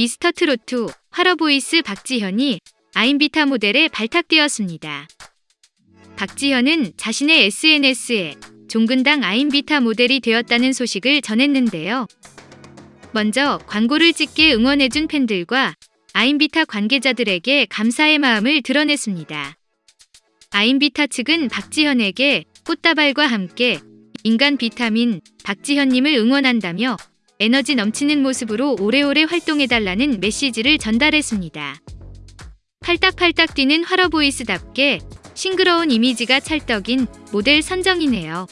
미스터 트로트 화러보이스 박지현이 아임비타 모델에 발탁되었습니다. 박지현은 자신의 SNS에 종근당 아임비타 모델이 되었다는 소식을 전했는데요. 먼저 광고를 찍게 응원해준 팬들과 아임비타 관계자들에게 감사의 마음을 드러냈습니다. 아임비타 측은 박지현에게 꽃다발과 함께 인간 비타민 박지현님을 응원한다며 에너지 넘치는 모습으로 오래오래 활동해달라는 메시지를 전달했습니다. 팔딱팔딱 뛰는 화러보이스답게 싱그러운 이미지가 찰떡인 모델 선정이네요.